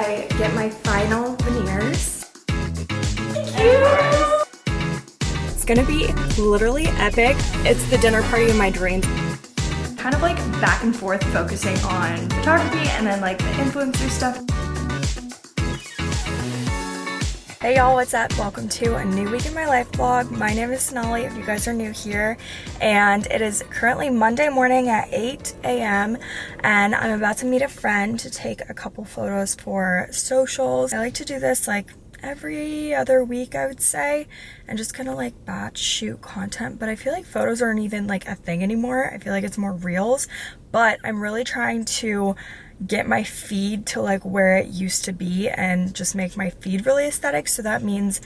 I get my final veneers. It's gonna be literally epic. It's the dinner party of my dreams. Kind of like back and forth focusing on photography and then like the influencer stuff. Hey y'all, what's up? Welcome to a new week in my life vlog. My name is Sonali if you guys are new here and it is currently Monday morning at 8 a.m. and I'm about to meet a friend to take a couple photos for socials. I like to do this like every other week I would say and just kind of like batch shoot content but I feel like photos aren't even like a thing anymore. I feel like it's more reels but I'm really trying to get my feed to like where it used to be and just make my feed really aesthetic. So that means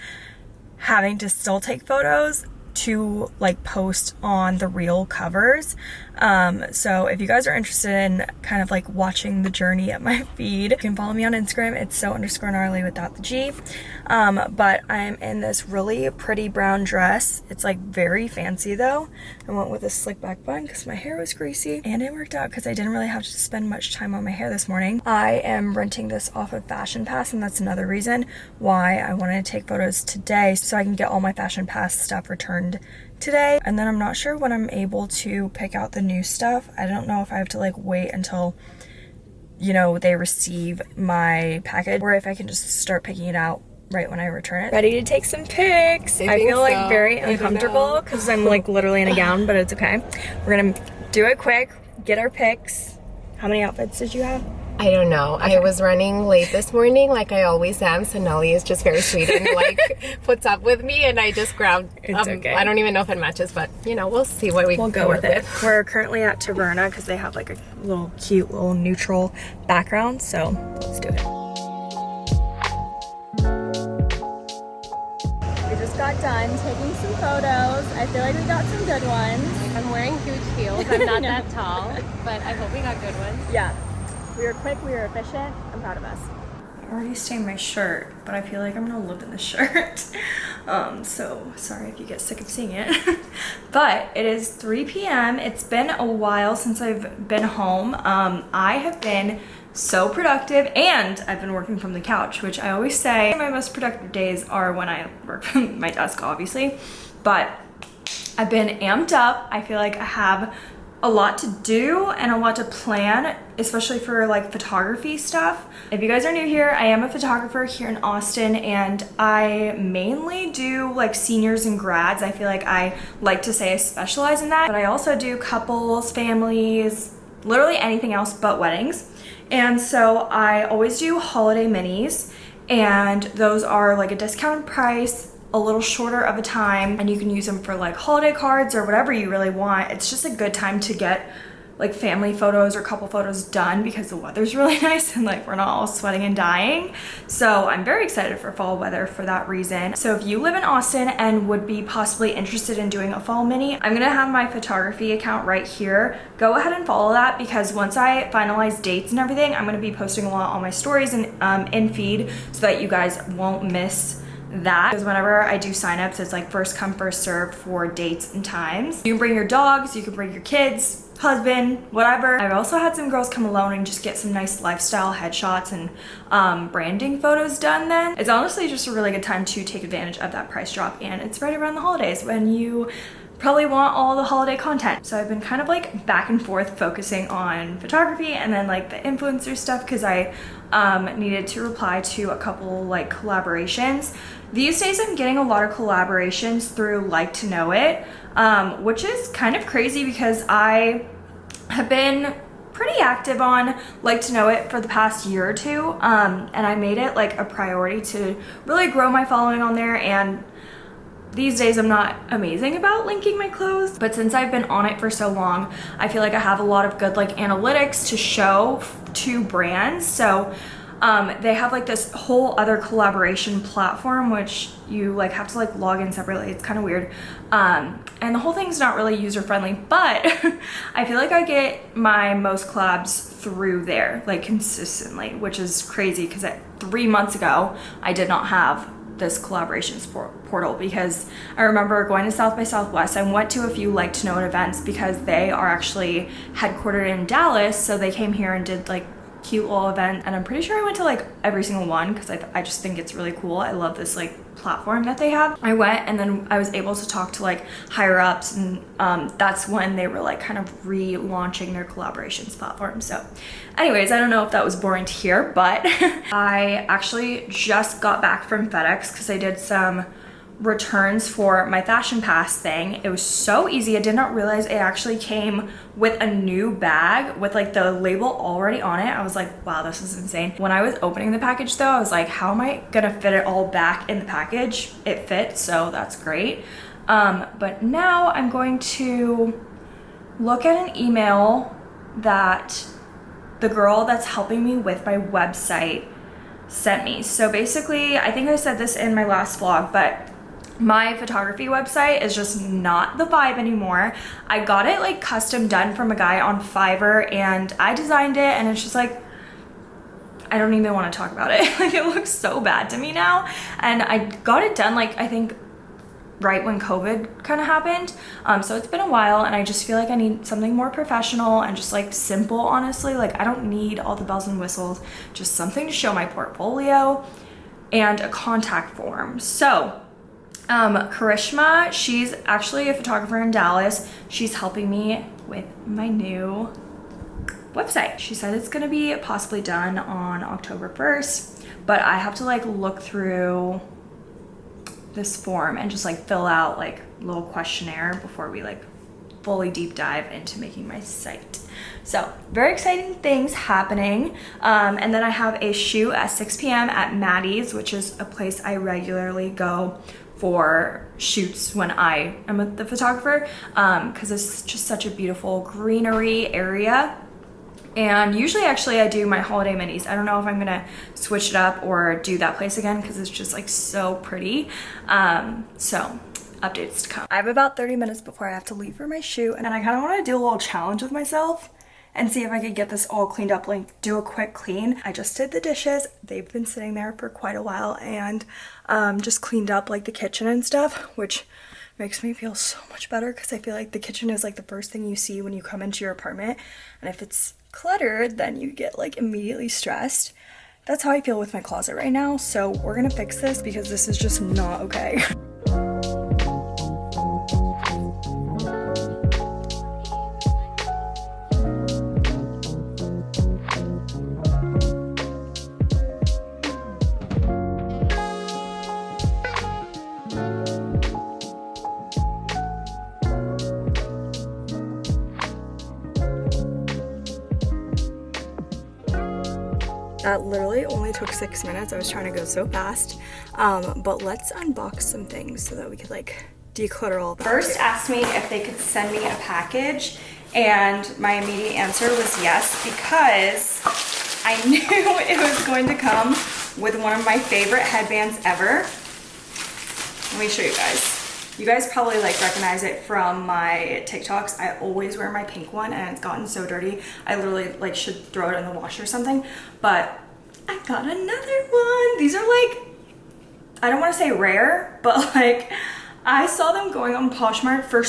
having to still take photos to like post on the real covers um, so if you guys are interested in kind of like watching the journey at my feed you can follow me on instagram. It's so underscore gnarly without the g. Um, but i'm in this really pretty brown dress. It's like very fancy though. I went with a slick back bun because my hair was greasy and it worked out because i didn't really have to spend much time on my hair this morning. I am renting this off of fashion pass and that's another reason why i wanted to take photos today so i can get all my fashion pass stuff returned today and then I'm not sure when I'm able to pick out the new stuff. I don't know if I have to like wait until you know they receive my package or if I can just start picking it out right when I return it. Ready to take some pics. I, I feel so. like very uncomfortable because I'm like literally in a gown but it's okay. We're gonna do it quick, get our pics. How many outfits did you have? I don't know. Okay. I was running late this morning like I always am, so Nelly is just very sweet and like puts up with me and I just grabbed, it's um, okay. I don't even know if it matches, but you know, we'll see what we We'll go, with it. With. We're currently at Taverna because they have like a little cute little neutral background, so let's do it. We just got done taking some photos. I feel like we got some good ones. I'm wearing huge heels. I'm not that tall, but I hope we got good ones. Yeah. We were quick, we were efficient. I'm proud of us. I already stained my shirt, but I feel like I'm gonna live in the shirt. um, so sorry if you get sick of seeing it. but it is 3 p.m. It's been a while since I've been home. Um, I have been so productive and I've been working from the couch, which I always say my most productive days are when I work from my desk, obviously. But I've been amped up. I feel like I have a lot to do and a lot to plan, especially for like photography stuff. If you guys are new here, I am a photographer here in Austin and I mainly do like seniors and grads. I feel like I like to say I specialize in that, but I also do couples, families, literally anything else but weddings. And so I always do holiday minis and those are like a discounted price a little shorter of a time and you can use them for like holiday cards or whatever you really want. It's just a good time to get like family photos or couple photos done because the weather's really nice and like we're not all sweating and dying. So I'm very excited for fall weather for that reason. So if you live in Austin and would be possibly interested in doing a fall mini, I'm gonna have my photography account right here. Go ahead and follow that because once I finalize dates and everything, I'm gonna be posting a lot on my stories and um, in feed so that you guys won't miss that because whenever I do signups, it's like first come, first serve for dates and times. You can bring your dogs, you can bring your kids, husband, whatever. I've also had some girls come alone and just get some nice lifestyle headshots and um, branding photos done then. It's honestly just a really good time to take advantage of that price drop and it's right around the holidays when you probably want all the holiday content. So I've been kind of like back and forth focusing on photography and then like the influencer stuff because I um, needed to reply to a couple like collaborations. These days I'm getting a lot of collaborations through Like to Know It, um, which is kind of crazy because I have been pretty active on Like to Know It for the past year or two. Um, and I made it like a priority to really grow my following on there and these days I'm not amazing about linking my clothes, but since I've been on it for so long, I feel like I have a lot of good like analytics to show to brands. So um, they have like this whole other collaboration platform which you like have to like log in separately it's kind of weird um, and the whole thing's not really user friendly but I feel like I get my most collabs through there like consistently which is crazy because three months ago I did not have this collaborations portal because I remember going to South by Southwest. and went to a few like to know it events because they are actually headquartered in Dallas. So they came here and did like cute little event and I'm pretty sure I went to like every single one because I, I just think it's really cool. I love this like platform that they have. I went and then I was able to talk to like higher ups and um, that's when they were like kind of relaunching their collaborations platform. So anyways, I don't know if that was boring to hear, but I actually just got back from FedEx because I did some returns for my fashion pass thing. It was so easy. I did not realize it actually came with a new bag with like the label already on it. I was like wow this is insane. When i was opening the package though i was like how am i gonna fit it all back in the package? It fits so that's great. Um, but now i'm going to look at an email that the girl that's helping me with my website sent me. So basically, I think I said this in my last vlog, but my photography website is just not the vibe anymore. I got it like custom done from a guy on Fiverr and I designed it and it's just like, I don't even want to talk about it. like it looks so bad to me now. And I got it done like I think right when COVID kind of happened. Um, so it's been a while and I just feel like I need something more professional and just like simple, honestly. Like I don't need all the bells and whistles, just something to show my portfolio and a contact form. So um, Karishma, she's actually a photographer in Dallas. She's helping me with my new website. She said it's gonna be possibly done on October 1st, but I have to like look through this form and just like fill out like a little questionnaire before we like fully deep dive into making my site. So very exciting things happening. Um, and then I have a shoot at 6 p.m. at Maddie's, which is a place I regularly go for shoots when I am with the photographer because um, it's just such a beautiful greenery area and usually actually I do my holiday minis. I don't know if I'm gonna switch it up or do that place again because it's just like so pretty. Um, so updates to come. I have about 30 minutes before I have to leave for my shoot and I kind of want to do a little challenge with myself and see if I could get this all cleaned up, like do a quick clean. I just did the dishes. They've been sitting there for quite a while and um, just cleaned up like the kitchen and stuff, which makes me feel so much better because I feel like the kitchen is like the first thing you see when you come into your apartment. And if it's cluttered, then you get like immediately stressed. That's how I feel with my closet right now. So we're gonna fix this because this is just not okay. six minutes. I was trying to go so fast. Um, but let's unbox some things so that we could like declutter all that. Versed asked me if they could send me a package and my immediate answer was yes because I knew it was going to come with one of my favorite headbands ever. Let me show you guys. You guys probably like recognize it from my TikToks. I always wear my pink one and it's gotten so dirty. I literally like should throw it in the wash or something. But I got another one. These are like, I don't want to say rare, but like I saw them going on Poshmark for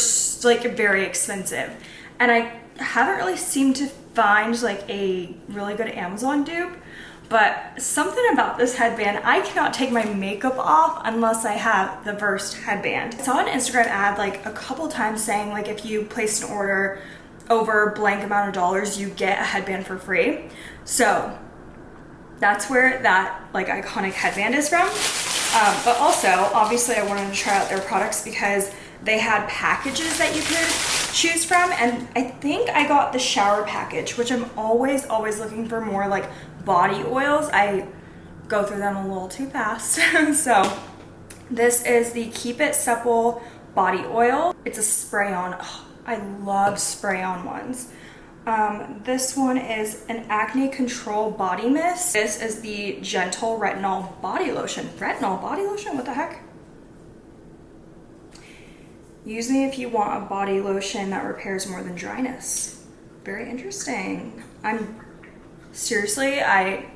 like very expensive. And I haven't really seemed to find like a really good Amazon dupe but something about this headband, I cannot take my makeup off unless I have the Versed headband. I saw an Instagram ad like a couple times saying like if you place an order over blank amount of dollars, you get a headband for free. So that's where that like iconic headband is from. Um, but also, obviously I wanted to try out their products because they had packages that you could choose from and I think I got the shower package which I'm always always looking for more like body oils. I go through them a little too fast. so this is the Keep It Supple body oil. It's a spray on. Oh, I love spray on ones. Um, this one is an acne control body mist. This is the gentle retinol body lotion. Retinol body lotion, what the heck? Use me if you want a body lotion that repairs more than dryness. Very interesting. I'm seriously, I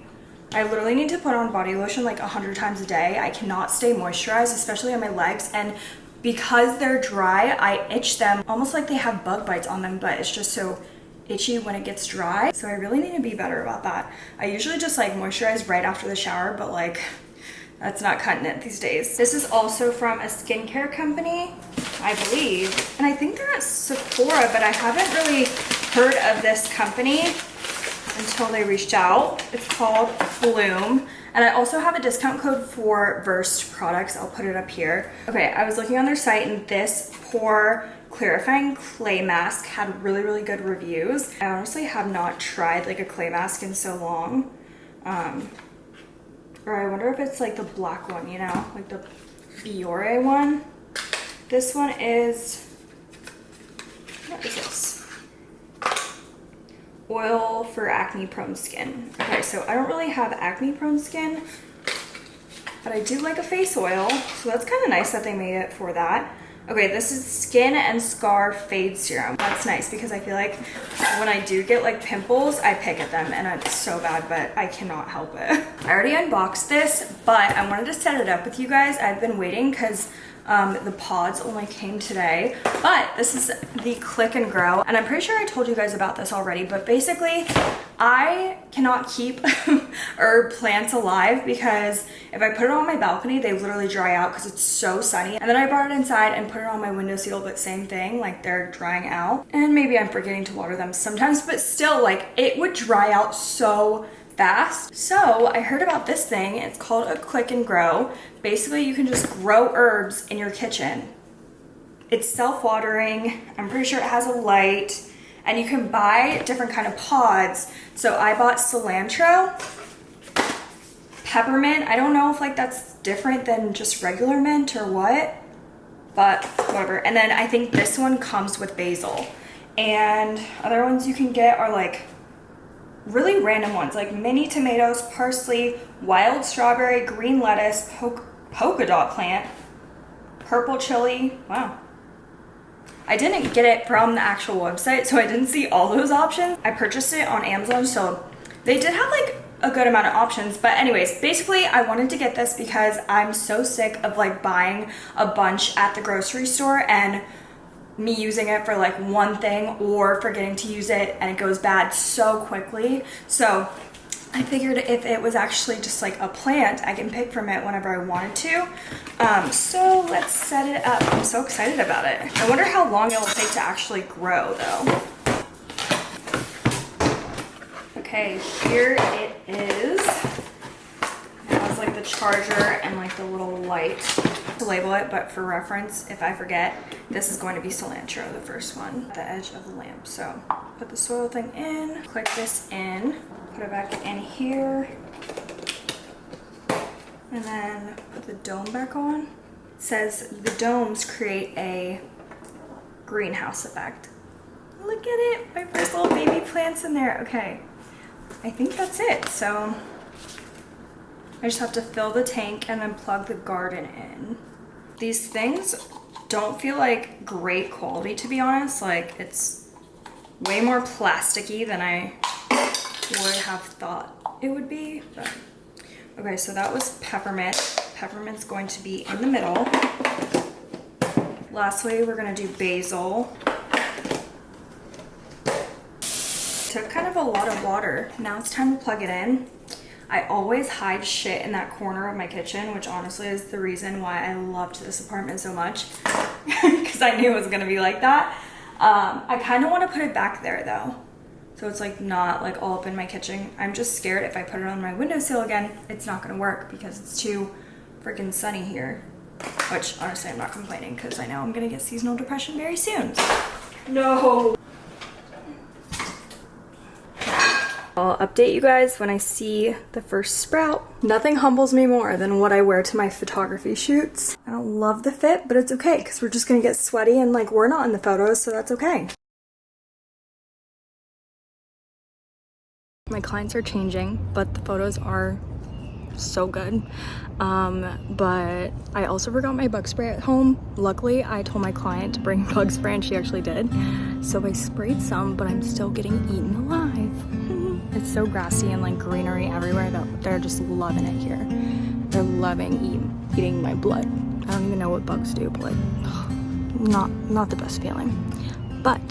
I literally need to put on body lotion like a hundred times a day. I cannot stay moisturized, especially on my legs. And because they're dry, I itch them almost like they have bug bites on them, but it's just so itchy when it gets dry. So I really need to be better about that. I usually just like moisturize right after the shower, but like that's not cutting it these days. This is also from a skincare company, I believe. And I think they're at Sephora, but I haven't really heard of this company until they reached out. It's called Bloom. And I also have a discount code for Versed products. I'll put it up here. Okay, I was looking on their site and this pore clarifying clay mask had really, really good reviews. I honestly have not tried like a clay mask in so long. Um, or I wonder if it's like the black one, you know, like the Biore one. This one is, what is this? Oil for acne prone skin. Okay, so I don't really have acne prone skin, but I do like a face oil. So that's kind of nice that they made it for that. Okay, this is Skin and Scar Fade Serum. That's nice because I feel like when I do get like pimples, I pick at them and it's so bad, but I cannot help it. I already unboxed this, but I wanted to set it up with you guys. I've been waiting because um, the pods only came today, but this is the Click and Grow. And I'm pretty sure I told you guys about this already, but basically I cannot keep herb plants alive because if I put it on my balcony, they literally dry out because it's so sunny. And then I brought it inside and put it on my windowsill, but same thing, like they're drying out. And maybe I'm forgetting to water them sometimes, but still like it would dry out so fast. So I heard about this thing. It's called a click and grow. Basically, you can just grow herbs in your kitchen. It's self-watering. I'm pretty sure it has a light and you can buy different kind of pods. So I bought cilantro, peppermint. I don't know if like that's different than just regular mint or what, but whatever. And then I think this one comes with basil. And other ones you can get are like really random ones like mini tomatoes, parsley, wild strawberry, green lettuce, polka dot plant, purple chili. Wow. I didn't get it from the actual website, so I didn't see all those options. I purchased it on Amazon, so they did have like a good amount of options. But anyways, basically I wanted to get this because I'm so sick of like buying a bunch at the grocery store and me using it for like one thing or forgetting to use it and it goes bad so quickly. So I figured if it was actually just like a plant, I can pick from it whenever I wanted to. Um, so let's set it up. I'm so excited about it. I wonder how long it will take to actually grow though. Okay, here it is. Like the charger and like the little light to label it, but for reference, if I forget, this is going to be cilantro, the first one, the edge of the lamp. So put the soil thing in, click this in, put it back in here, and then put the dome back on. It says the domes create a greenhouse effect. Look at it, my first little baby plants in there. Okay, I think that's it. So I just have to fill the tank and then plug the garden in. These things don't feel like great quality to be honest. Like it's way more plasticky than I would have thought it would be. But okay, so that was peppermint. Peppermint's going to be in the middle. Lastly, we're gonna do basil. Took kind of a lot of water. Now it's time to plug it in. I always hide shit in that corner of my kitchen, which honestly is the reason why I loved this apartment so much because I knew it was gonna be like that. Um, I kind of want to put it back there though. So it's like not like all up in my kitchen. I'm just scared if I put it on my windowsill again, it's not gonna work because it's too freaking sunny here. Which honestly, I'm not complaining because I know I'm gonna get seasonal depression very soon. No. I'll update you guys when I see the first sprout. Nothing humbles me more than what I wear to my photography shoots. I don't love the fit, but it's okay because we're just gonna get sweaty and like we're not in the photos, so that's okay. My clients are changing, but the photos are so good. Um, but I also forgot my bug spray at home. Luckily, I told my client to bring bug spray and she actually did. So I sprayed some, but I'm still getting eaten alive. It's so grassy and like greenery everywhere that they're just loving it here. They're loving eat, eating my blood. I don't even know what bugs do, but like, not, not the best feeling. But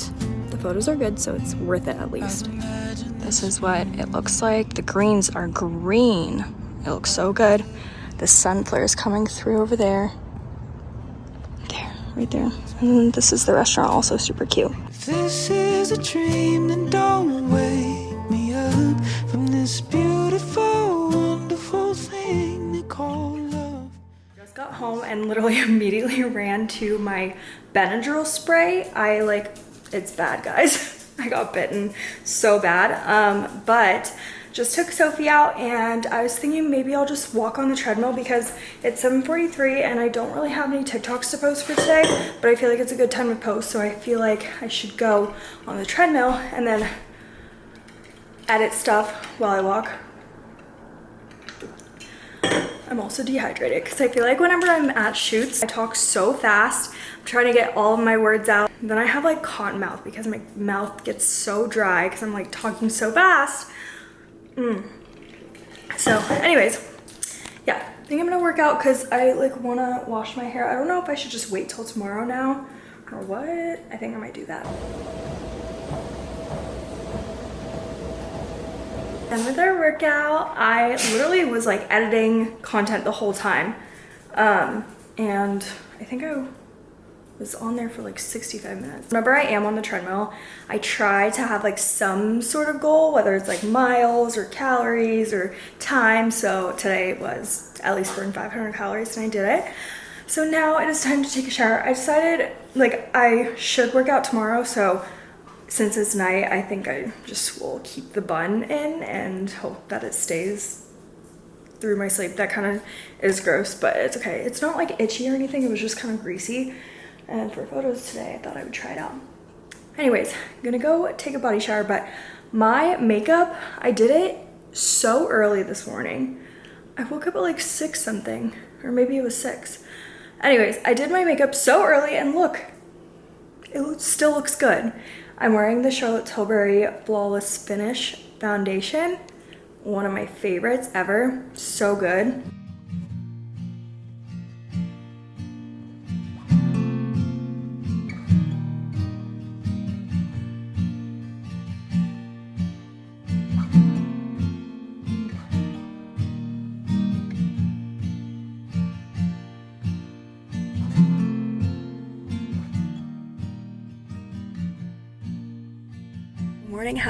the photos are good, so it's worth it at least. This is what it looks like. The greens are green. It looks so good. The sun flare is coming through over there. There, right there. And this is the restaurant, also super cute. This is a dream, then don't wake home and literally immediately ran to my Benadryl spray. I like, it's bad guys. I got bitten so bad. Um, but just took Sophie out and I was thinking maybe I'll just walk on the treadmill because it's 7.43 and I don't really have any TikToks to post for today, but I feel like it's a good time to post. So I feel like I should go on the treadmill and then edit stuff while I walk. I'm also dehydrated because I feel like whenever I'm at shoots, I talk so fast. I'm trying to get all of my words out. Then I have like cotton mouth because my mouth gets so dry because I'm like talking so fast. Mm. So anyways, yeah, I think I'm gonna work out because I like wanna wash my hair. I don't know if I should just wait till tomorrow now or what. I think I might do that. And with our workout, I literally was like editing content the whole time. Um, and I think I was on there for like 65 minutes. Remember I am on the treadmill, I try to have like some sort of goal, whether it's like miles or calories or time. So today was at least burn 500 calories and I did it. So now it is time to take a shower. I decided like I should work out tomorrow. So since it's night, I think I just will keep the bun in and hope that it stays through my sleep. That kind of is gross, but it's okay. It's not like itchy or anything. It was just kind of greasy. And for photos today, I thought I would try it out. Anyways, I'm gonna go take a body shower, but my makeup, I did it so early this morning. I woke up at like six something, or maybe it was six. Anyways, I did my makeup so early and look, it still looks good. I'm wearing the Charlotte Tilbury Flawless Finish Foundation. One of my favorites ever. So good.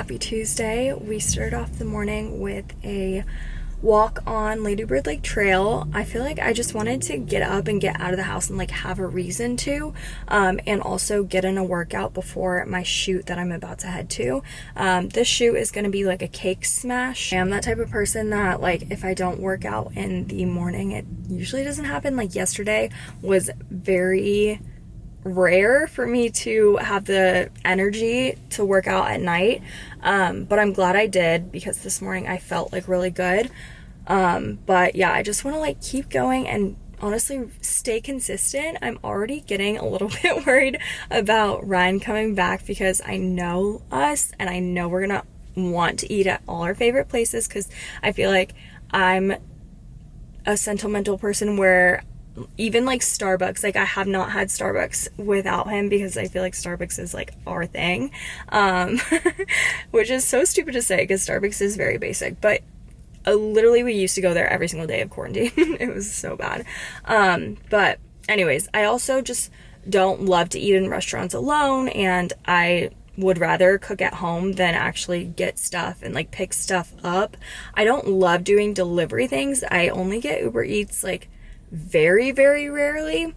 Happy tuesday. We started off the morning with a walk on ladybird lake trail. I feel like i just wanted to get up and get out of the house and like have a reason to um, and also get in a workout before my shoot that i'm about to head to. Um, this shoot is going to be like a cake smash. I'm that type of person that like if i don't work out in the morning it usually doesn't happen. Like yesterday was very rare for me to have the energy to work out at night. Um, but I'm glad I did because this morning I felt like really good. Um, but yeah, I just want to like keep going and honestly stay consistent. I'm already getting a little bit worried about Ryan coming back because I know us and I know we're gonna want to eat at all our favorite places because I feel like I'm a sentimental person where even like Starbucks, like I have not had Starbucks without him because I feel like Starbucks is like our thing. Um, which is so stupid to say because Starbucks is very basic, but uh, literally we used to go there every single day of quarantine. it was so bad. Um, but anyways, I also just don't love to eat in restaurants alone and I would rather cook at home than actually get stuff and like pick stuff up. I don't love doing delivery things. I only get Uber Eats like very, very rarely.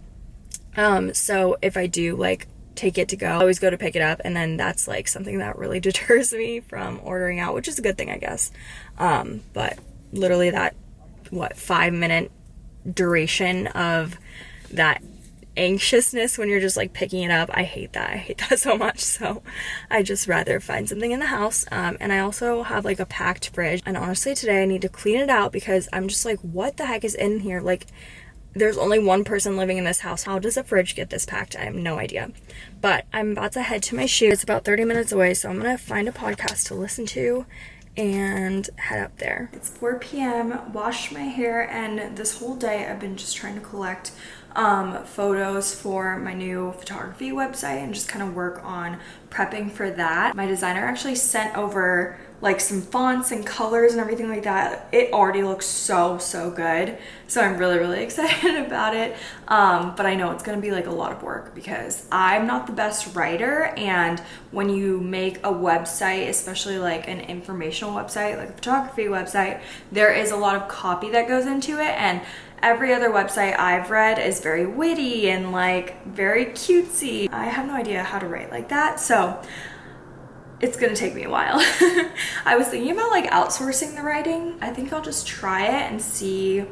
Um, so if I do like take it to go, I always go to pick it up and then that's like something that really deters me from ordering out, which is a good thing, I guess. Um, but literally that, what, five minute duration of that anxiousness when you're just like picking it up. I hate that. I hate that so much. So I just rather find something in the house. Um, and I also have like a packed fridge. And honestly, today I need to clean it out because I'm just like, what the heck is in here? Like, there's only one person living in this house. How does a fridge get this packed? I have no idea. But I'm about to head to my shoot. It's about 30 minutes away, so I'm gonna find a podcast to listen to and head up there. It's 4 p.m., washed my hair, and this whole day I've been just trying to collect um, photos for my new photography website and just kind of work on prepping for that. My designer actually sent over like some fonts and colors and everything like that. It already looks so, so good. So I'm really, really excited about it. Um, but I know it's gonna be like a lot of work because I'm not the best writer. And when you make a website, especially like an informational website, like a photography website, there is a lot of copy that goes into it. And every other website I've read is very witty and like very cutesy. I have no idea how to write like that. So it's gonna take me a while. I was thinking about like outsourcing the writing. I think I'll just try it and see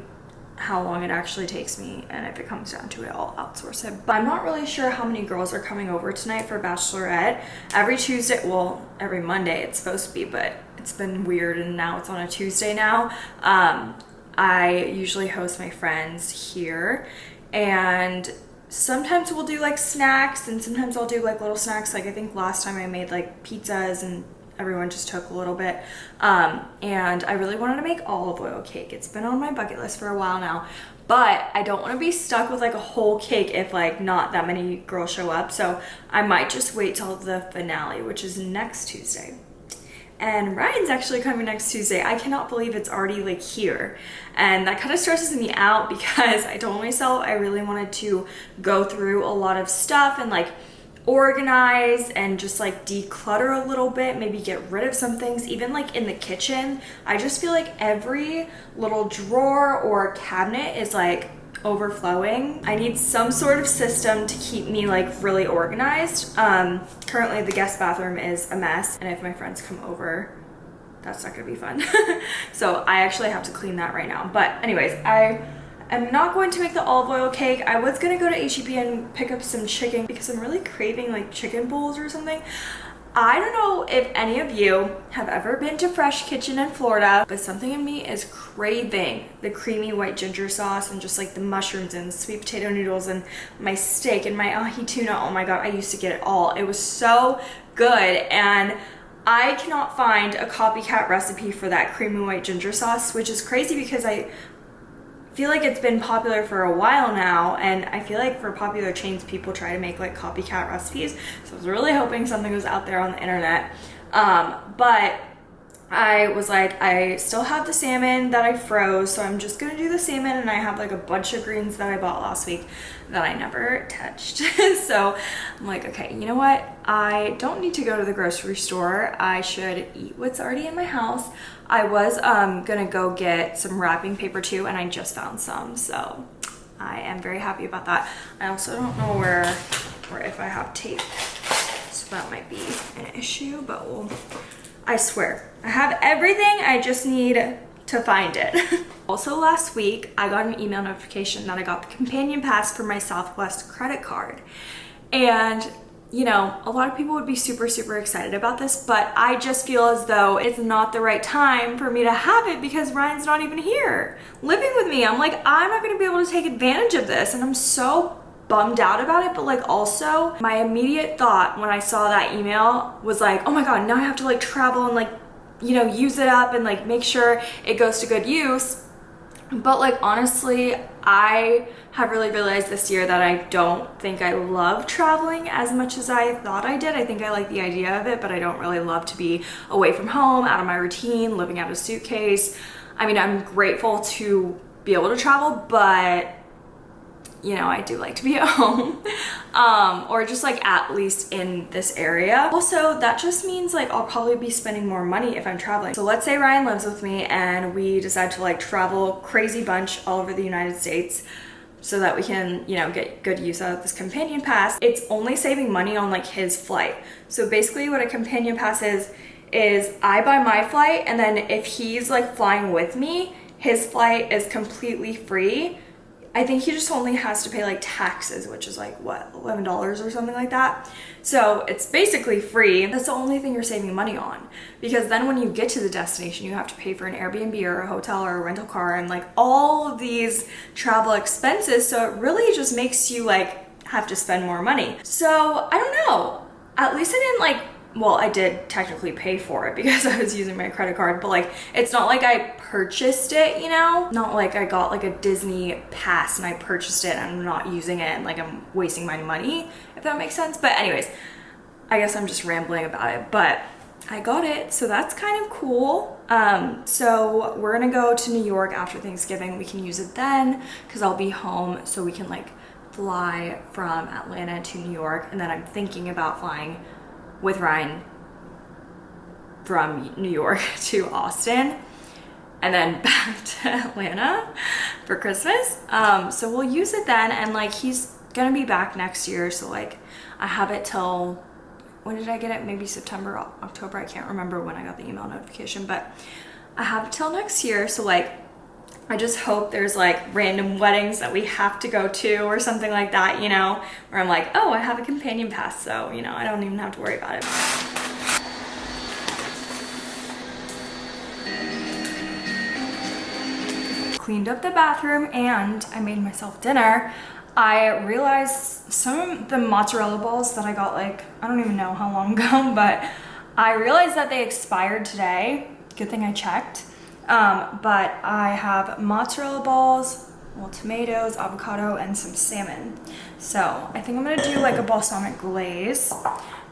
how long it actually takes me and if it comes down to it I'll outsource it but I'm not really sure how many girls are coming over tonight for bachelorette every Tuesday well every Monday it's supposed to be but it's been weird and now it's on a Tuesday now um, I usually host my friends here and sometimes we'll do like snacks and sometimes I'll do like little snacks. Like I think last time I made like pizzas and everyone just took a little bit. Um, and I really wanted to make olive oil cake. It's been on my bucket list for a while now, but I don't want to be stuck with like a whole cake if like not that many girls show up. So I might just wait till the finale, which is next Tuesday and Ryan's actually coming next Tuesday. I cannot believe it's already like here. And that kind of stresses me out because I told myself I really wanted to go through a lot of stuff and like organize and just like declutter a little bit, maybe get rid of some things, even like in the kitchen. I just feel like every little drawer or cabinet is like overflowing. I need some sort of system to keep me like really organized. Um, currently the guest bathroom is a mess and if my friends come over, that's not gonna be fun. so I actually have to clean that right now. But anyways, I am not going to make the olive oil cake. I was gonna go to HEB and pick up some chicken because I'm really craving like chicken bowls or something. I don't know if any of you have ever been to Fresh Kitchen in Florida, but something in me is craving the creamy white ginger sauce and just like the mushrooms and sweet potato noodles and my steak and my ahi tuna. Oh my God, I used to get it all. It was so good. And I cannot find a copycat recipe for that creamy white ginger sauce, which is crazy because I feel like it's been popular for a while now and I feel like for popular chains people try to make like copycat recipes. So I was really hoping something was out there on the internet. Um, but I was like, I still have the salmon that I froze, so I'm just gonna do the salmon and I have like a bunch of greens that I bought last week that I never touched. so I'm like, okay, you know what? I don't need to go to the grocery store. I should eat what's already in my house. I was um, gonna go get some wrapping paper too and I just found some, so I am very happy about that. I also don't know where or if I have tape, so that might be an issue, but we'll I swear, I have everything, I just need to find it. also last week, I got an email notification that I got the companion pass for my Southwest credit card. And you know, a lot of people would be super, super excited about this, but I just feel as though it's not the right time for me to have it because Ryan's not even here living with me. I'm like, I'm not gonna be able to take advantage of this. And I'm so bummed out about it, but like also my immediate thought when I saw that email was like, oh my God, now I have to like travel and like, you know, use it up and like make sure it goes to good use. But like honestly, I have really realized this year that I don't think I love traveling as much as I thought I did. I think I like the idea of it, but I don't really love to be away from home, out of my routine, living out of a suitcase. I mean, I'm grateful to be able to travel, but you know, I do like to be at home um, or just like at least in this area. Also, that just means like I'll probably be spending more money if I'm traveling. So let's say Ryan lives with me and we decide to like travel crazy bunch all over the United States so that we can, you know, get good use out of this companion pass. It's only saving money on like his flight. So basically what a companion pass is, is I buy my flight and then if he's like flying with me, his flight is completely free I think he just only has to pay like taxes, which is like what, $11 or something like that. So it's basically free. That's the only thing you're saving money on because then when you get to the destination, you have to pay for an Airbnb or a hotel or a rental car and like all of these travel expenses. So it really just makes you like have to spend more money. So I don't know, at least I didn't like well, I did technically pay for it because I was using my credit card, but like it's not like I purchased it, you know? Not like I got like a Disney pass and I purchased it and I'm not using it and like I'm wasting my money, if that makes sense. But anyways, I guess I'm just rambling about it, but I got it, so that's kind of cool. Um, so we're gonna go to New York after Thanksgiving. We can use it then because I'll be home, so we can like fly from Atlanta to New York, and then I'm thinking about flying with Ryan from New York to Austin and then back to Atlanta for Christmas. Um, so we'll use it then, and like he's gonna be back next year, so like I have it till when did I get it? Maybe September, October. I can't remember when I got the email notification, but I have it till next year. So like I just hope there's like random weddings that we have to go to or something like that, you know, where I'm like, oh, I have a companion pass, so you know, I don't even have to worry about it. cleaned up the bathroom and I made myself dinner, I realized some of the mozzarella balls that I got like, I don't even know how long ago, but I realized that they expired today. Good thing I checked. Um, but I have mozzarella balls, well, tomatoes, avocado, and some salmon. So I think I'm gonna do like a balsamic glaze.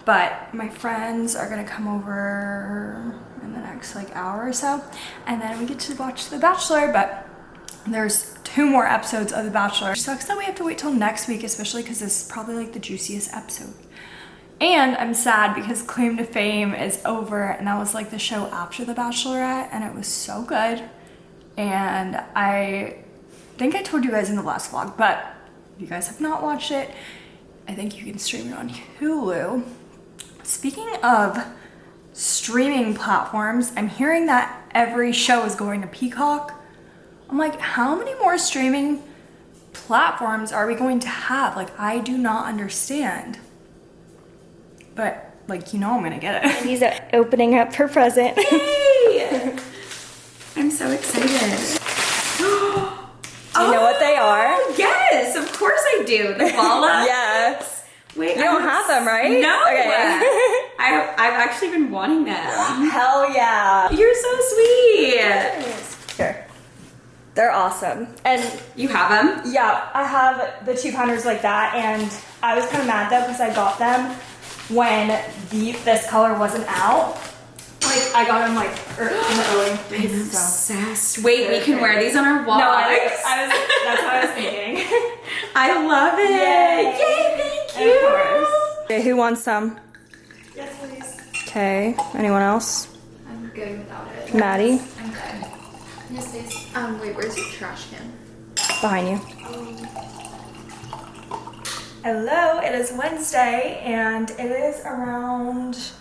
But my friends are gonna come over in the next like hour or so, and then we get to watch The Bachelor. But there's two more episodes of The Bachelor. It sucks that we have to wait till next week, especially because this is probably like the juiciest episode. And I'm sad because Claim to Fame is over, and that was like the show after The Bachelorette, and it was so good. And I think I told you guys in the last vlog, but if you guys have not watched it, I think you can stream it on Hulu. Speaking of streaming platforms, I'm hearing that every show is going to Peacock. I'm like, how many more streaming platforms are we going to have? Like, I do not understand. But, like, you know I'm gonna get it. He's uh, opening up her present. Yay! I'm so excited. Do you know what they oh, are? Oh, Yes, of course I do. The Bala. Yes. Wait, You don't have them, right? No. Okay. I, I've actually been wanting them. Hell yeah. You're so sweet. Here. They're awesome. And You have them? yeah, I have the two pounders like that, and I was kind of mad though because I got them when the this color wasn't out. Like I got them like er, in the early days. So. Obsessed. Wait, we can wear these on our walks. No, I, I was. That's what I was thinking. I love it. Yay. Yay, thank you. Of course. Okay, who wants some? Yes, please. Okay. Anyone else? I'm good without it. Maddie, I'm good. Yes, please. Um, wait, where's your trash can? behind you. Hello, it is Wednesday and it is around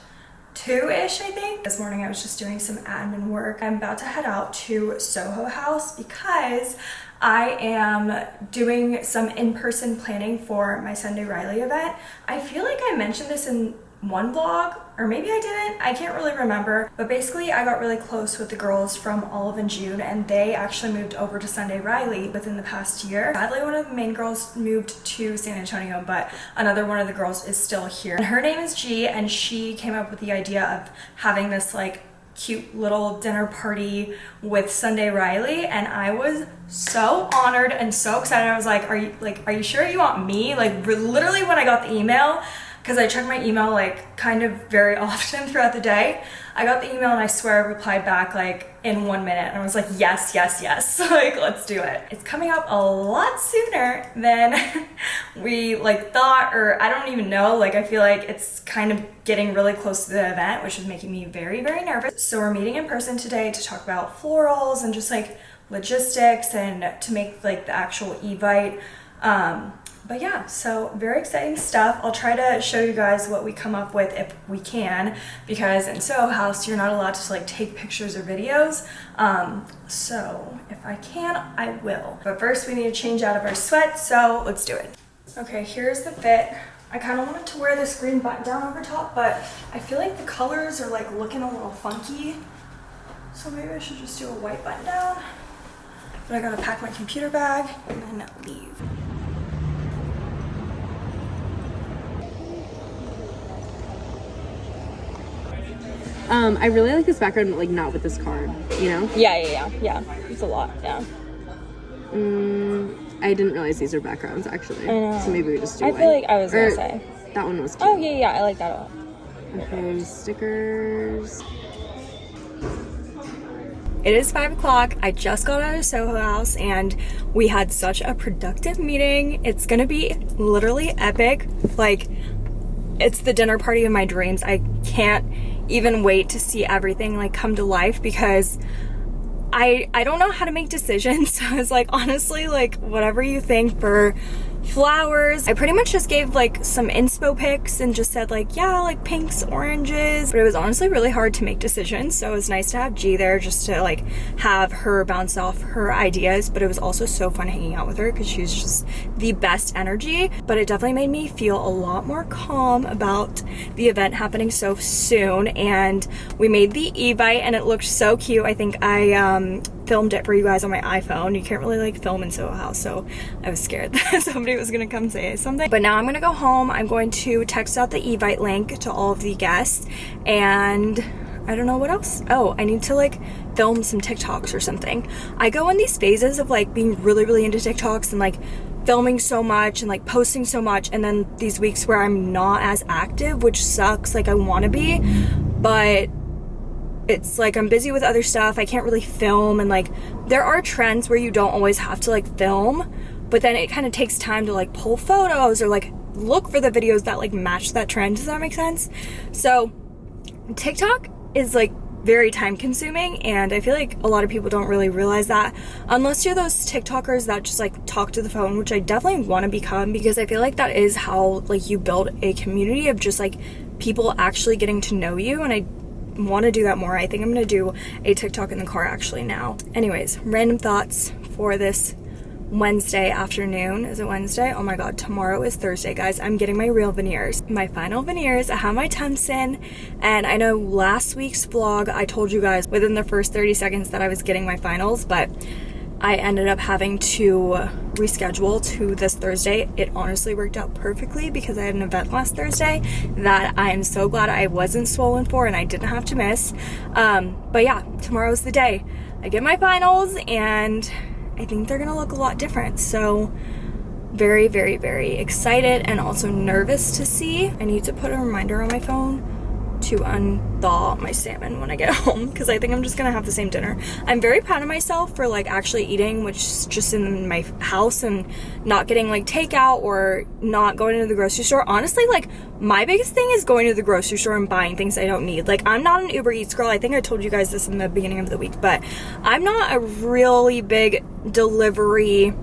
two-ish, I think. This morning I was just doing some admin work. I'm about to head out to Soho House because I am doing some in-person planning for my Sunday Riley event. I feel like I mentioned this in one vlog or maybe I didn't. I can't really remember. But basically, I got really close with the girls from Olive and June, and they actually moved over to Sunday Riley within the past year. Sadly, one of the main girls moved to San Antonio, but another one of the girls is still here. And her name is G, and she came up with the idea of having this like cute little dinner party with Sunday Riley and I was so honored and so excited. I was like, are you like are you sure you want me? Like literally when I got the email because I check my email like kind of very often throughout the day. I got the email and I swear I replied back like in one minute and I was like, yes, yes, yes, like let's do it. It's coming up a lot sooner than we like thought or I don't even know. Like I feel like it's kind of getting really close to the event, which is making me very, very nervous. So we're meeting in person today to talk about florals and just like logistics and to make like the actual Evite. Um, but yeah, so very exciting stuff. I'll try to show you guys what we come up with if we can, because in Soho House, you're not allowed to like take pictures or videos. Um, so if I can, I will. But first we need to change out of our sweat, so let's do it. Okay, here's the fit. I kind of wanted to wear this green button down over top, but I feel like the colors are like looking a little funky. So maybe I should just do a white button down. But I gotta pack my computer bag and then leave. Um, I really like this background, but like not with this card. You know. Yeah, yeah, yeah, yeah. It's a lot. Yeah. Mm, I didn't realize these are backgrounds actually. know. So maybe we just do I feel like I was gonna say. that one was cute. Oh yeah, yeah. I like that a lot. Okay, stickers. It is five o'clock. I just got out of Soho House and we had such a productive meeting. It's gonna be literally epic. Like, it's the dinner party of my dreams. I can't even wait to see everything like come to life because I I don't know how to make decisions. So I was like, honestly, like whatever you think for flowers. I pretty much just gave like some inspo pics and just said like, yeah, like pinks, oranges. But it was honestly really hard to make decisions. So it was nice to have G there just to like have her bounce off her ideas. But it was also so fun hanging out with her because she was just the best energy. But it definitely made me feel a lot more calm about the event happening so soon. And we made the Evite and it looked so cute. I think I um, filmed it for you guys on my iPhone. You can't really like film in Soho House, so I was scared that somebody was gonna come say something. But now I'm gonna go home. I'm going to text out the Evite link to all of the guests and I don't know what else. Oh, I need to like film some TikToks or something. I go in these phases of like being really, really into TikToks and like filming so much and like posting so much and then these weeks where I'm not as active, which sucks. Like I wanna be, but it's like I'm busy with other stuff. I can't really film and like there are trends where you don't always have to like film, but then it kind of takes time to like pull photos or like look for the videos that like match that trend. Does that make sense? So TikTok is like very time consuming and I feel like a lot of people don't really realize that unless you're those TikTokers that just like talk to the phone, which I definitely want to become because I feel like that is how like you build a community of just like people actually getting to know you and I want to do that more. I think I'm going to do a TikTok in the car actually now. Anyways, random thoughts for this Wednesday afternoon. Is it Wednesday? Oh my god, tomorrow is Thursday, guys. I'm getting my real veneers. My final veneers. I have my temps in, and I know last week's vlog I told you guys within the first 30 seconds that I was getting my finals, but I ended up having to reschedule to this Thursday. It honestly worked out perfectly because I had an event last Thursday that I am so glad I wasn't swollen for and I didn't have to miss. Um, but yeah, tomorrow's the day. I get my finals and I think they're gonna look a lot different. So very, very, very excited and also nervous to see. I need to put a reminder on my phone to unthaw my salmon when I get home because I think I'm just gonna have the same dinner. I'm very proud of myself for like actually eating, which is just in my house and not getting like takeout or not going to the grocery store. Honestly, like my biggest thing is going to the grocery store and buying things I don't need. Like I'm not an Uber Eats girl. I think I told you guys this in the beginning of the week, but I'm not a really big delivery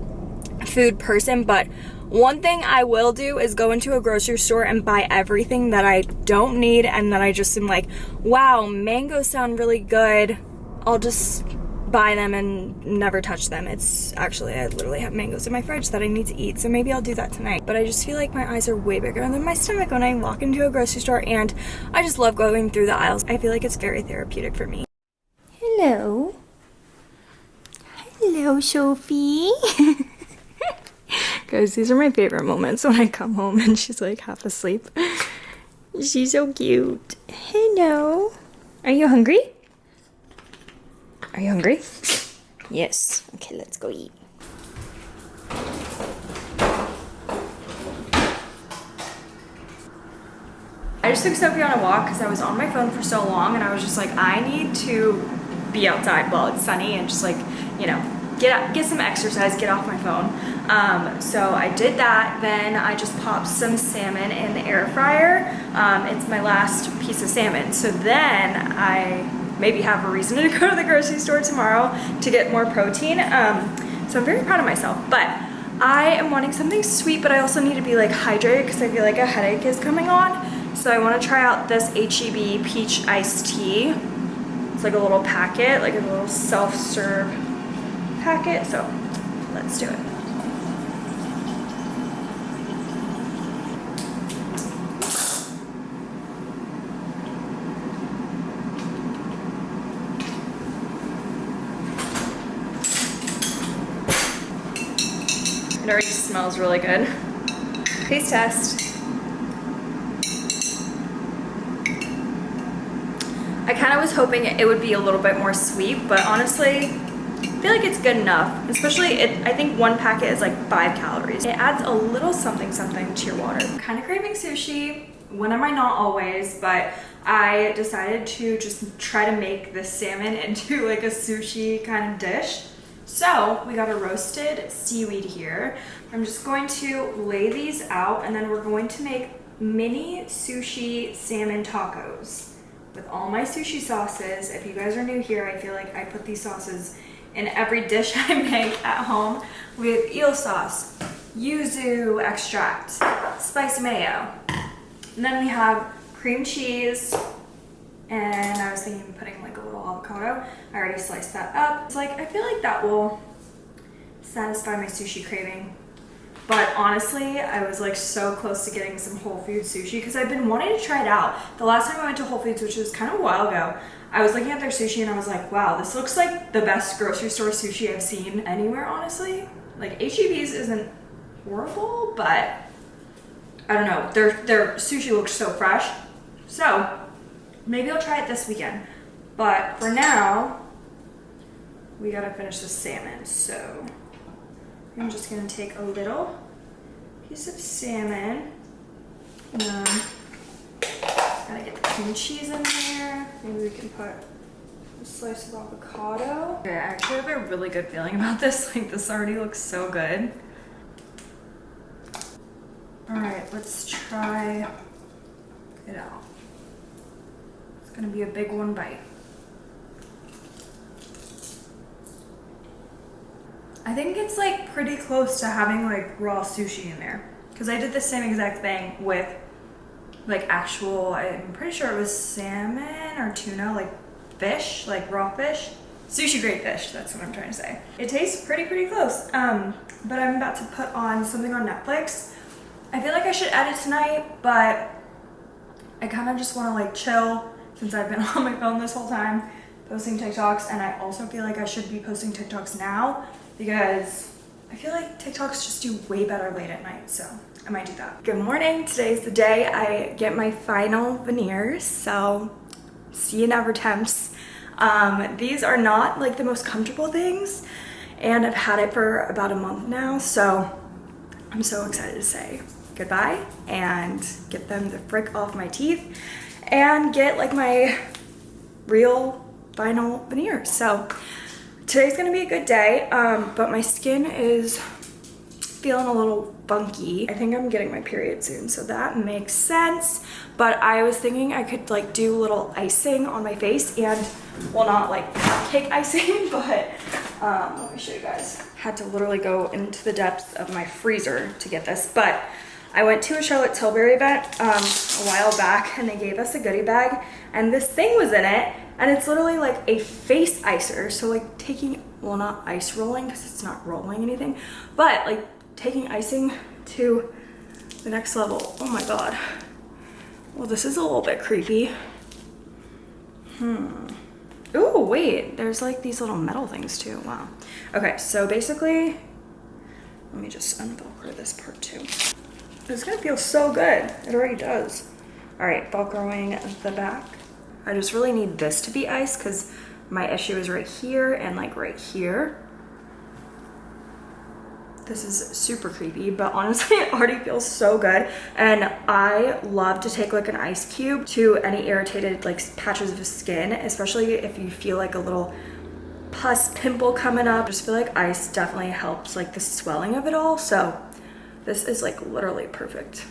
food person, but one thing I will do is go into a grocery store and buy everything that I don't need and that I just am like, wow, mangoes sound really good. I'll just buy them and never touch them. It's actually, I literally have mangoes in my fridge that I need to eat, so maybe I'll do that tonight. But I just feel like my eyes are way bigger than my stomach when I walk into a grocery store and I just love going through the aisles. I feel like it's very therapeutic for me. Hello. Hello, Sophie. Guys, these are my favorite moments when I come home and she's like half asleep. She's so cute. Hello. Are you hungry? Are you hungry? Yes. Okay, let's go eat. I just took Sophie on a walk because I was on my phone for so long and I was just like, I need to be outside while it's sunny and just like, you know, get get some exercise, get off my phone. Um, so I did that. Then I just popped some salmon in the air fryer. Um, it's my last piece of salmon. So then I maybe have a reason to go to the grocery store tomorrow to get more protein. Um, so I'm very proud of myself. But I am wanting something sweet, but I also need to be like hydrated because I feel like a headache is coming on. So I want to try out this HEB peach iced tea. It's like a little packet, like a little self-serve packet. So let's do it. It already smells really good. Taste test. I kind of was hoping it would be a little bit more sweet, but honestly, I feel like it's good enough. Especially, it, I think one packet is like five calories. It adds a little something something to your water. Kind of craving sushi. When am I not always, but I decided to just try to make this salmon into like a sushi kind of dish. So we got a roasted seaweed here. I'm just going to lay these out and then we're going to make mini sushi salmon tacos with all my sushi sauces. If you guys are new here, I feel like I put these sauces in every dish I make at home. We have eel sauce, yuzu extract, spicy mayo. And then we have cream cheese, and I was thinking of putting avocado. I already sliced that up. It's like, I feel like that will satisfy my sushi craving. But honestly, I was like so close to getting some Whole Foods sushi because I've been wanting to try it out. The last time I went to Whole Foods, which was kind of a while ago, I was looking at their sushi and I was like, wow, this looks like the best grocery store sushi I've seen anywhere, honestly. Like HEB's isn't horrible, but I don't know. Their their sushi looks so fresh. So maybe I'll try it this weekend. But for now, we gotta finish the salmon. So I'm just gonna take a little piece of salmon. And then gotta get the cream cheese in there. Maybe we can put a slice of avocado. Okay, I actually have a really good feeling about this. Like this already looks so good. All right, let's try it out. It's gonna be a big one bite. I think it's like pretty close to having like raw sushi in there. Cause I did the same exact thing with like actual, I'm pretty sure it was salmon or tuna, like fish, like raw fish. Sushi grade fish, that's what I'm trying to say. It tastes pretty, pretty close. Um, but I'm about to put on something on Netflix. I feel like I should edit tonight, but I kind of just want to like chill since I've been on my phone this whole time posting TikToks. And I also feel like I should be posting TikToks now because I feel like TikToks just do way better late at night. So I might do that. Good morning. Today's the day I get my final veneers. So see you never temps. Um, these are not like the most comfortable things and I've had it for about a month now. So I'm so excited to say goodbye and get them the frick off my teeth and get like my real final veneers. So today's gonna be a good day, um, but my skin is feeling a little funky. I think I'm getting my period soon, so that makes sense. But I was thinking I could like do a little icing on my face and, well not like cake icing, but um, let me show you guys. Had to literally go into the depths of my freezer to get this, but I went to a Charlotte Tilbury event um, a while back and they gave us a goodie bag and this thing was in it and it's literally like a face icer. So like taking, well not ice rolling because it's not rolling anything, but like taking icing to the next level. Oh my God. Well, this is a little bit creepy. Hmm. Oh, wait, there's like these little metal things too. Wow. Okay, so basically, let me just unvelcro this part too. It's gonna feel so good. It already does. All right, velcroing the back. I just really need this to be ice because my issue is right here and like right here. This is super creepy, but honestly, it already feels so good. And I love to take like an ice cube to any irritated like patches of skin, especially if you feel like a little pus pimple coming up. I just feel like ice definitely helps like the swelling of it all. So this is like literally perfect.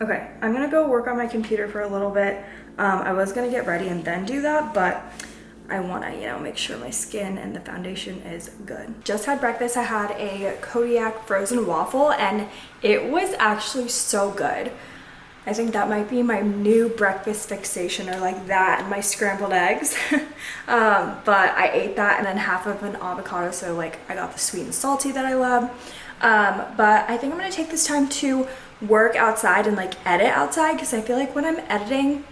Okay, I'm gonna go work on my computer for a little bit. Um, I was gonna get ready and then do that, but I wanna, you know, make sure my skin and the foundation is good. Just had breakfast, I had a Kodiak frozen waffle and it was actually so good. I think that might be my new breakfast fixation or like that and my scrambled eggs. um, but I ate that and then half of an avocado. So like I got the sweet and salty that I love. Um, but I think I'm gonna take this time to work outside and like edit outside because I feel like when I'm editing,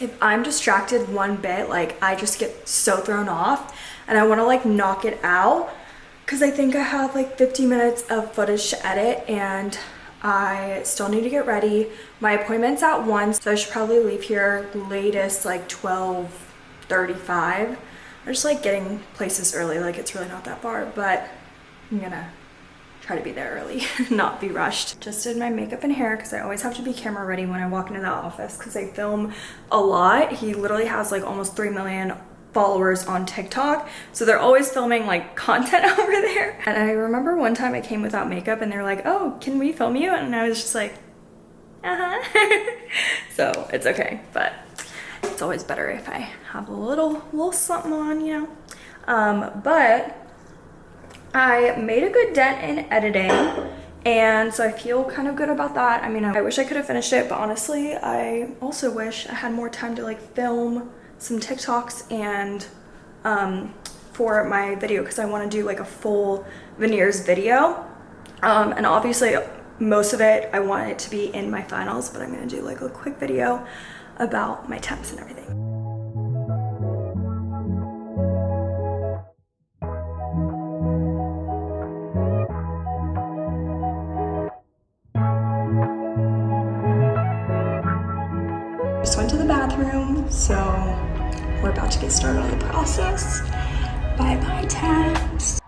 if I'm distracted one bit, like I just get so thrown off and I wanna like knock it out because I think I have like 50 minutes of footage to edit and I still need to get ready. My appointment's at 1, so I should probably leave here latest like 12 35. I just like getting places early, like it's really not that far, but I'm gonna try to be there early, not be rushed. Just did my makeup and hair because I always have to be camera ready when I walk into the office because I film a lot. He literally has like almost 3 million followers on TikTok. So they're always filming like content over there. And I remember one time I came without makeup and they're like, oh, can we film you? And I was just like, uh-huh. so it's okay, but it's always better if I have a little, little something on, you know? Um, but I made a good dent in editing and so I feel kind of good about that. I mean, I wish I could have finished it, but honestly, I also wish I had more time to like film some TikToks and um, for my video because I want to do like a full veneers video. Um, and obviously most of it, I want it to be in my finals, but I'm going to do like a quick video about my temps and everything. We're about to get started on the process. Bye bye, temps.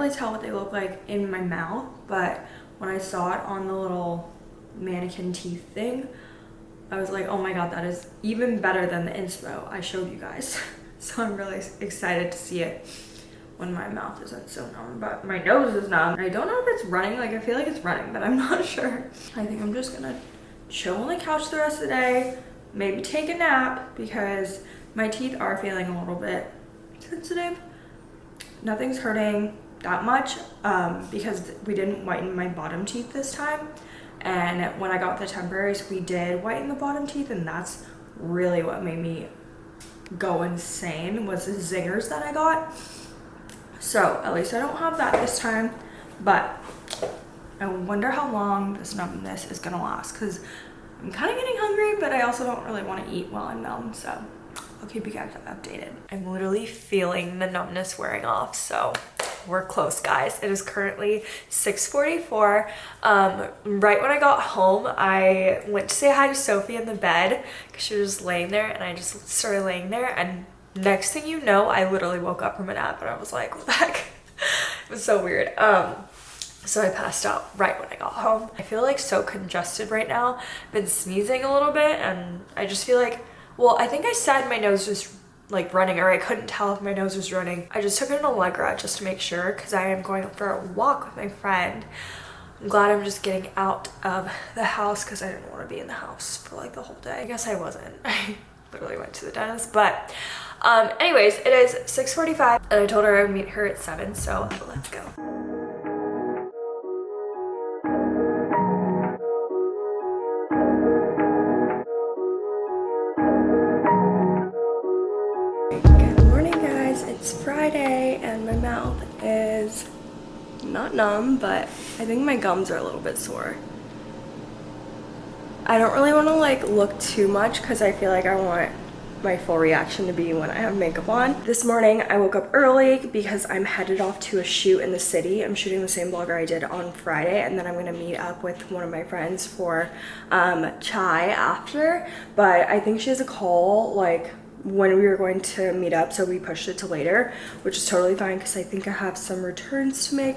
Really tell what they look like in my mouth, but when I saw it on the little mannequin teeth thing, I was like, oh my god, that is even better than the inspo I showed you guys. so I'm really excited to see it when my mouth isn't so numb, but my nose is numb. I don't know if it's running, like I feel like it's running, but I'm not sure. I think I'm just gonna chill on the couch the rest of the day, maybe take a nap because my teeth are feeling a little bit sensitive. Nothing's hurting that much um, because we didn't whiten my bottom teeth this time. And when I got the temporaries, we did whiten the bottom teeth and that's really what made me go insane was the zingers that I got. So at least I don't have that this time, but I wonder how long this numbness is gonna last because I'm kind of getting hungry, but I also don't really want to eat while I'm numb, so I'll keep you guys updated. I'm literally feeling the numbness wearing off, so we're close, guys. It is currently 6.44. Um, right when I got home, I went to say hi to Sophie in the bed because she was laying there, and I just started laying there, and next thing you know, I literally woke up from a nap, and I was like, what the heck? it was so weird. Um, so I passed out right when I got home. I feel like so congested right now. I've been sneezing a little bit and I just feel like, well, I think I said my nose was like running or I couldn't tell if my nose was running. I just took an Allegra just to make sure because I am going for a walk with my friend. I'm glad I'm just getting out of the house because I didn't want to be in the house for like the whole day. I guess I wasn't. I literally went to the dentist, but um, anyways, it is 6.45 and I told her I would meet her at 7, so let's go. Not numb, but I think my gums are a little bit sore. I don't really want to like look too much because I feel like I want my full reaction to be when I have makeup on. This morning I woke up early because I'm headed off to a shoot in the city. I'm shooting the same blogger I did on Friday and then I'm gonna meet up with one of my friends for um, chai after. But I think she has a call like when we were going to meet up so we pushed it to later which is totally fine because I think I have some returns to make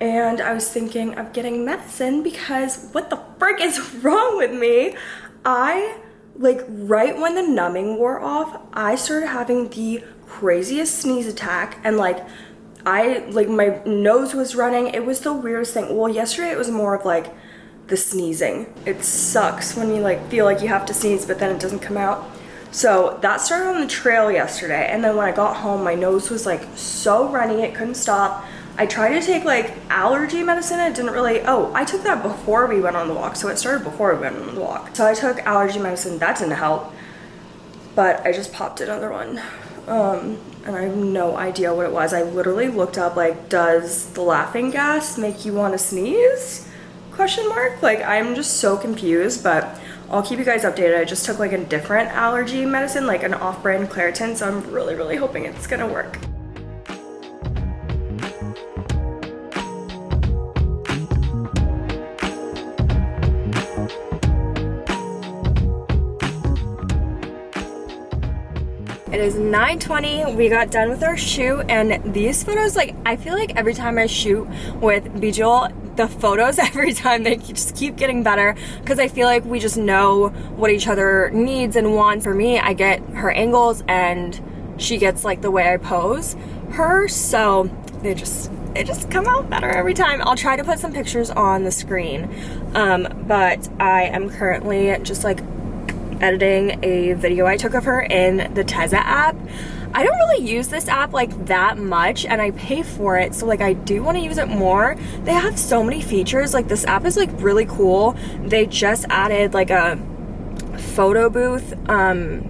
and I was thinking of getting medicine because what the frick is wrong with me? I like right when the numbing wore off, I started having the craziest sneeze attack and like I like my nose was running. It was the weirdest thing. Well, yesterday it was more of like the sneezing. It sucks when you like feel like you have to sneeze but then it doesn't come out. So that started on the trail yesterday and then when I got home my nose was like so runny it couldn't stop. I tried to take like allergy medicine. It didn't really, oh, I took that before we went on the walk. So it started before we went on the walk. So I took allergy medicine. That didn't help. But I just popped another one. Um, and I have no idea what it was. I literally looked up like, does the laughing gas make you want to sneeze? Question mark. Like I'm just so confused, but I'll keep you guys updated. I just took like a different allergy medicine, like an off-brand Claritin, so I'm really, really hoping it's gonna work. It is 9.20, we got done with our shoot and these photos, like I feel like every time I shoot with Bijul, the photos every time they just keep getting better because I feel like we just know what each other needs and wants. For me, I get her angles and she gets like the way I pose her, so they just it just come out better every time. I'll try to put some pictures on the screen, um, but I am currently just like editing a video I took of her in the Tezza app. I don't really use this app like that much and I pay for it so like I do want to use it more. They have so many features like this app is like really cool. They just added like a photo booth um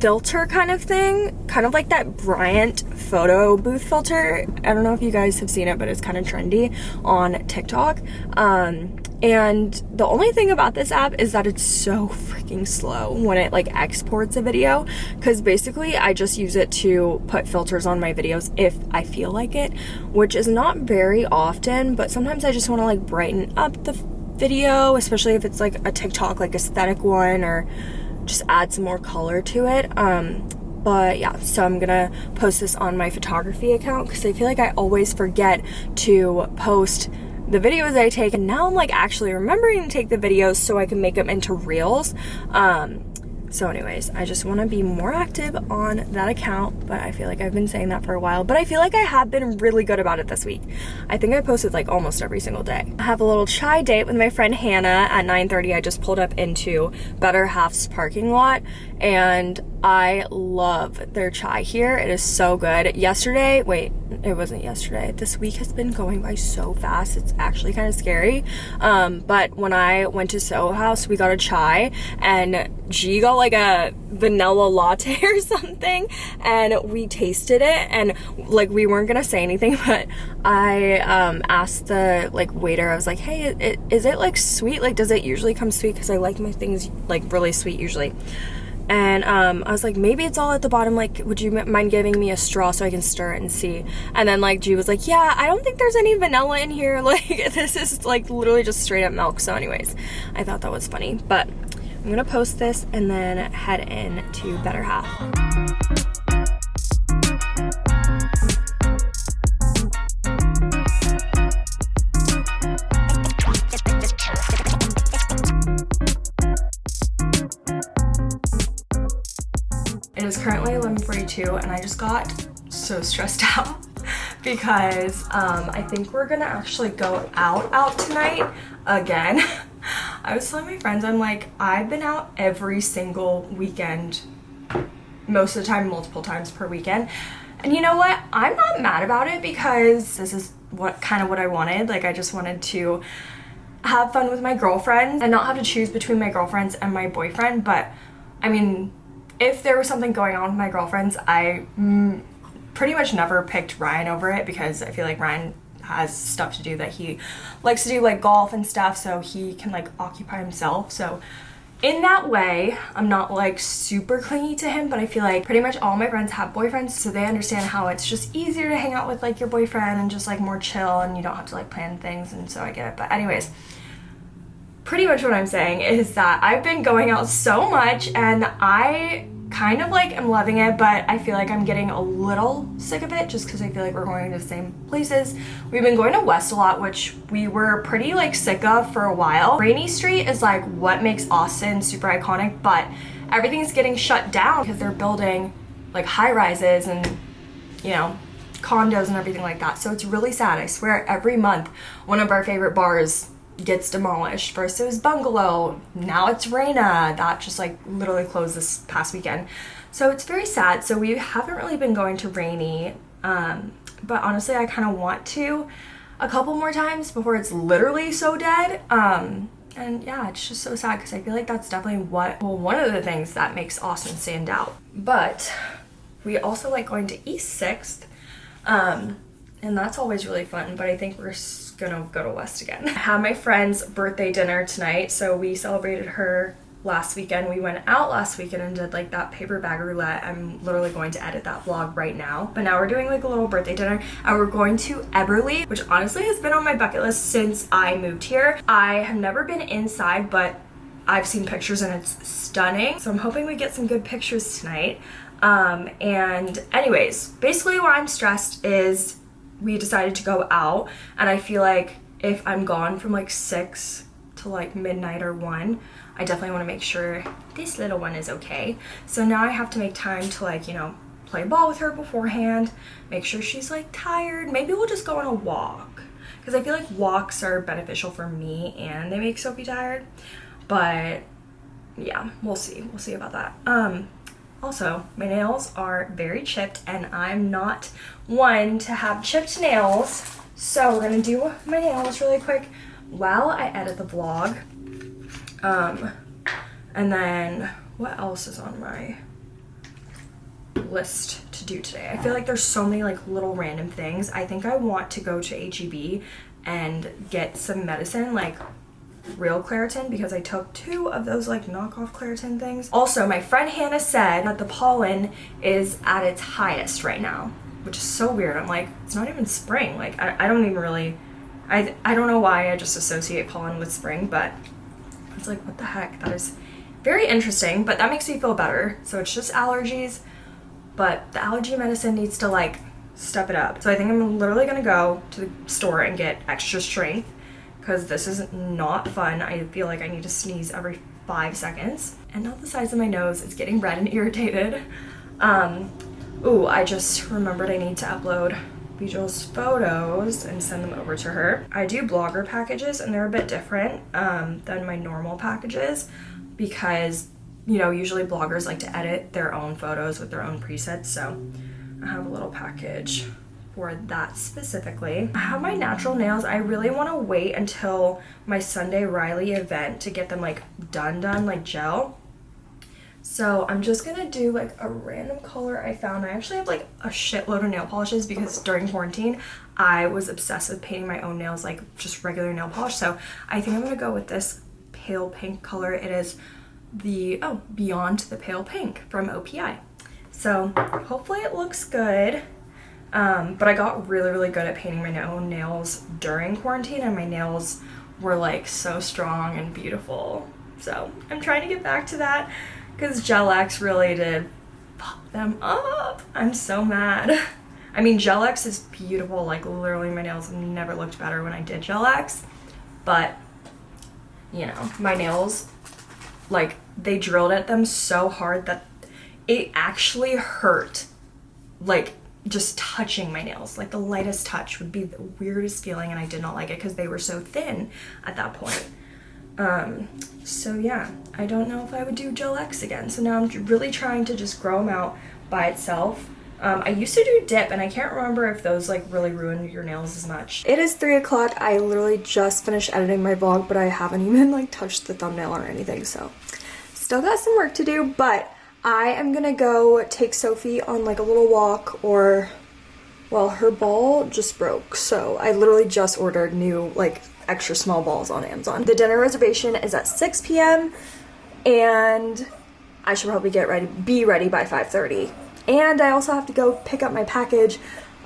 filter kind of thing kind of like that Bryant photo booth filter I don't know if you guys have seen it but it's kind of trendy on TikTok um and the only thing about this app is that it's so freaking slow when it like exports a video. Because basically I just use it to put filters on my videos if I feel like it which is not very often but sometimes I just want to like brighten up the video especially if it's like a TikTok like aesthetic one or just add some more color to it. Um but yeah so i'm gonna post this on my photography account because i feel like i always forget to post the videos I take and now I'm like actually remembering to take the videos so I can make them into reels. Um, so anyways, I just want to be more active on that account, but I feel like I've been saying that for a while, but I feel like I have been really good about it this week. I think I posted like almost every single day. I have a little chai date with my friend Hannah at 9.30. I just pulled up into Better Half's parking lot and I love their chai here. It is so good. Yesterday, wait, it wasn't yesterday. This week has been going by so fast. It's actually kind of scary. Um, but when I went to Soho House, we got a chai and G got like a vanilla latte or something and we tasted it and like we weren't gonna say anything but I um, asked the like waiter I was like hey it, is it like sweet like does it usually come sweet because I like my things like really sweet usually and um, I was like, maybe it's all at the bottom. Like, would you mind giving me a straw so I can stir it and see? And then like G was like, yeah, I don't think there's any vanilla in here. Like, this is like literally just straight up milk. So, anyways, I thought that was funny. But I'm gonna post this and then head in to Better Half. It is currently 11.42 and I just got so stressed out because um, I think we're gonna actually go out out tonight again. I was telling my friends, I'm like, I've been out every single weekend, most of the time, multiple times per weekend. And you know what? I'm not mad about it because this is what kind of what I wanted. Like I just wanted to have fun with my girlfriends and not have to choose between my girlfriends and my boyfriend. But I mean, if there was something going on with my girlfriends, I mm, pretty much never picked Ryan over it because I feel like Ryan has stuff to do that he likes to do like golf and stuff so he can like occupy himself. So in that way i'm not like super clingy to him but i feel like pretty much all my friends have boyfriends so they understand how it's just easier to hang out with like your boyfriend and just like more chill and you don't have to like plan things and so i get it. But anyways pretty much what i'm saying is that i've been going out so much and i kind of like am loving it but I feel like I'm getting a little sick of it just because I feel like we're going to the same places. We've been going to West a lot which we were pretty like sick of for a while. Rainey Street is like what makes Austin super iconic but everything's getting shut down because they're building like high rises and you know condos and everything like that so it's really sad. I swear every month one of our favorite bars gets demolished. First it was Bungalow, now it's Reina. That just like literally closed this past weekend. So it's very sad. So we haven't really been going to Rainey um, but honestly, I kind of want to a couple more times before it's literally so dead. Um, and yeah, it's just so sad because I feel like that's definitely what, well, one of the things that makes Austin stand out. But we also like going to East 6th. Um, and that's always really fun, but I think we're gonna go to West again. I had my friend's birthday dinner tonight, so we celebrated her last weekend. We went out last weekend and did like that paper bag roulette. I'm literally going to edit that vlog right now. But now we're doing like a little birthday dinner and we're going to Eberly, which honestly has been on my bucket list since I moved here. I have never been inside, but I've seen pictures and it's stunning. So I'm hoping we get some good pictures tonight. Um, and anyways, basically why I'm stressed is we decided to go out and I feel like if I'm gone from like six to like midnight or one, I definitely want to make sure this little one is okay. So now I have to make time to like, you know, play ball with her beforehand, make sure she's like tired. Maybe we'll just go on a walk because I feel like walks are beneficial for me and they make Sophie tired. But yeah, we'll see. We'll see about that. Um, also, my nails are very chipped and I'm not one to have chipped nails. So we're gonna do my nails really quick while I edit the vlog. Um, and then what else is on my list to do today? I feel like there's so many like little random things. I think I want to go to HEB and get some medicine like real Claritin because I took two of those like knockoff Claritin things. Also, my friend Hannah said that the pollen is at its highest right now, which is so weird. I'm like, it's not even spring. Like, I, I don't even really, I, I don't know why I just associate pollen with spring, but it's like, what the heck? That is very interesting, but that makes me feel better. So it's just allergies, but the allergy medicine needs to like step it up. So I think I'm literally gonna go to the store and get extra strength because this is not fun. I feel like I need to sneeze every five seconds. And now the sides of my nose is getting red and irritated. Um, ooh, I just remembered I need to upload Bejal's photos and send them over to her. I do blogger packages and they're a bit different um, than my normal packages because, you know, usually bloggers like to edit their own photos with their own presets. So I have a little package for that specifically. I have my natural nails. I really want to wait until my Sunday Riley event to get them like done done like gel. So I'm just gonna do like a random color I found. I actually have like a shitload of nail polishes because during quarantine I was obsessed with painting my own nails like just regular nail polish. So I think I'm gonna go with this pale pink color. It is the, oh, Beyond the Pale Pink from OPI. So hopefully it looks good. Um, but I got really, really good at painting my own nails during quarantine and my nails were like so strong and beautiful. So I'm trying to get back to that because Gel-X really did pop them up. I'm so mad. I mean, Gel-X is beautiful. Like literally my nails never looked better when I did Gel-X. But, you know, my nails, like they drilled at them so hard that it actually hurt. Like just touching my nails. Like the lightest touch would be the weirdest feeling and I did not like it because they were so thin at that point. Um so yeah. I don't know if I would do Gel-X again. So now I'm really trying to just grow them out by itself. Um, I used to do dip and I can't remember if those like really ruin your nails as much. It is 3 o'clock. I literally just finished editing my vlog but I haven't even like touched the thumbnail or anything so. Still got some work to do but I am gonna go take Sophie on like a little walk or well her ball just broke so I literally just ordered new like extra small balls on Amazon. The dinner reservation is at 6 p.m. and I should probably get ready be ready by 5:30. And I also have to go pick up my package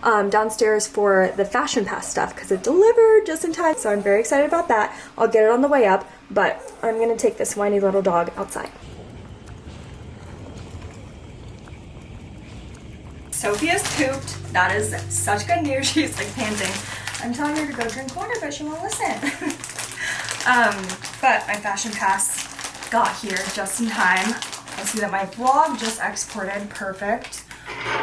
um, downstairs for the Fashion Pass stuff because it delivered just in time. So I'm very excited about that. I'll get it on the way up, but I'm gonna take this whiny little dog outside. Sophie's pooped. That is such good news. She's like panting. I'm telling her to go drink water, but she won't listen. um, but my fashion pass got here just in time. I see that my vlog just exported perfect.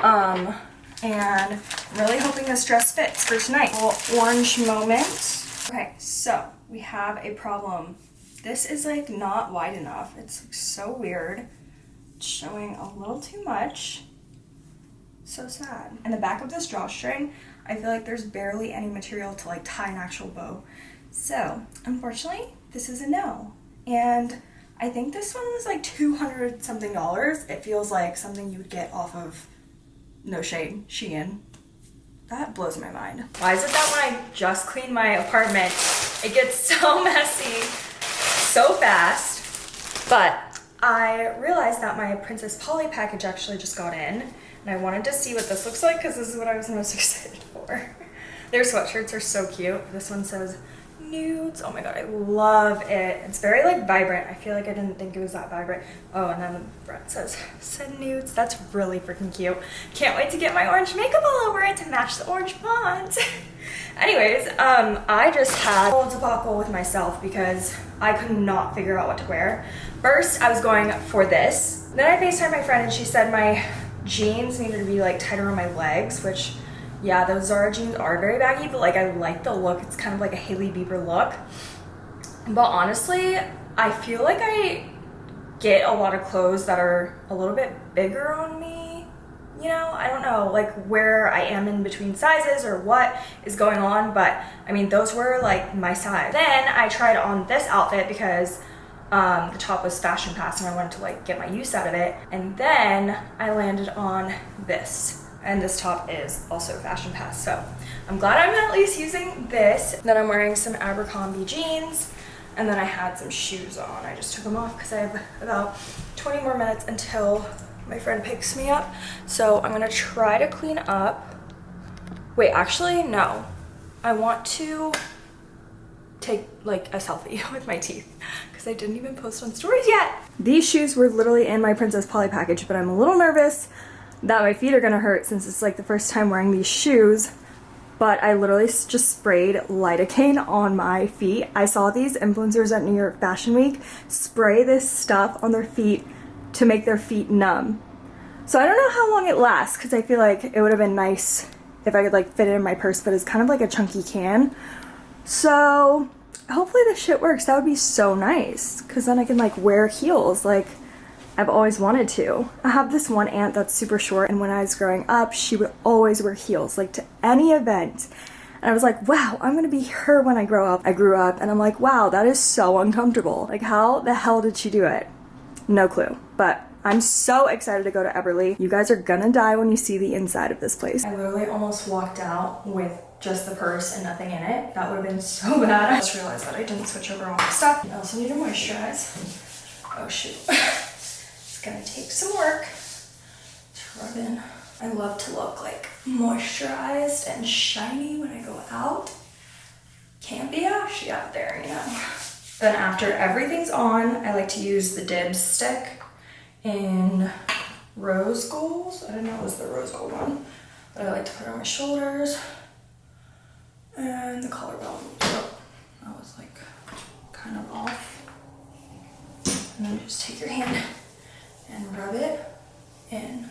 Um, and really hoping this dress fits for tonight. Orange moment. Okay, so we have a problem. This is like not wide enough. It's like, so weird. It's showing a little too much. So sad. And the back of this drawstring, I feel like there's barely any material to like tie an actual bow. So, unfortunately, this is a no. And I think this one was like 200 something dollars. It feels like something you would get off of no shade, Shein. That blows my mind. Why is it that when I just clean my apartment, it gets so messy so fast? But I realized that my Princess Polly package actually just got in and I wanted to see what this looks like because this is what I was most excited for. Their sweatshirts are so cute. This one says nudes. Oh my god, I love it. It's very like vibrant. I feel like I didn't think it was that vibrant. Oh, and then the front says send nudes. That's really freaking cute. Can't wait to get my orange makeup all over it to match the orange font. Anyways, um, I just had a whole debacle with myself because I could not figure out what to wear. First, I was going for this. Then I FaceTimed my friend and she said my jeans needed to be like tighter on my legs, which yeah, those Zara jeans are very baggy, but like I like the look. It's kind of like a Hailey Bieber look. But honestly, I feel like I get a lot of clothes that are a little bit bigger on me. You know, I don't know like where I am in between sizes or what is going on, but I mean, those were like my size. Then I tried on this outfit because um, the top was fashion pass and I wanted to like get my use out of it. And then I landed on this. And this top is also fashion pass. So i'm glad i'm at least using this. Then i'm wearing some abercrombie jeans. And then i had some shoes on. I just took them off because i have about 20 more minutes until my friend picks me up. So i'm gonna try to clean up. Wait actually no. I want to take like a selfie with my teeth because I didn't even post on stories yet. These shoes were literally in my Princess Polly package, but I'm a little nervous that my feet are gonna hurt since it's like the first time wearing these shoes but I literally just sprayed lidocaine on my feet. I saw these influencers at New York Fashion Week spray this stuff on their feet to make their feet numb. So I don't know how long it lasts because I feel like it would have been nice if I could like fit it in my purse, but it's kind of like a chunky can. So hopefully this shit works. That would be so nice because then I can like wear heels. Like I've always wanted to. I have this one aunt that's super short and when I was growing up, she would always wear heels, like to any event. And I was like, wow, I'm gonna be her when I grow up. I grew up and I'm like, wow, that is so uncomfortable. Like how the hell did she do it? No clue, but I'm so excited to go to Eberly. You guys are gonna die when you see the inside of this place. I literally almost walked out with just the purse and nothing in it. That would have been so bad. I just realized that I didn't switch over all my stuff. I also need to moisturize. Oh shoot. It's gonna take some work to rub in. I love to look like moisturized and shiny when I go out. Can't be ashy out there, you know. Then after everything's on, I like to use the Dibs stick in rose gold. I didn't know it was the rose gold one, but I like to put it on my shoulders and the collarbone. Oh, that was like kind of off. And then just take your hand and rub it in.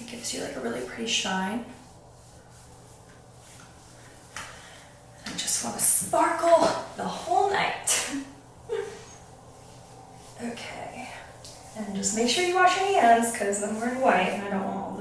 It gives you like a really pretty shine. I just want to sparkle the whole night. okay. And just make sure you wash your hands because I'm wearing white and I don't want